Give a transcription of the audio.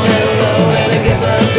tell the way to give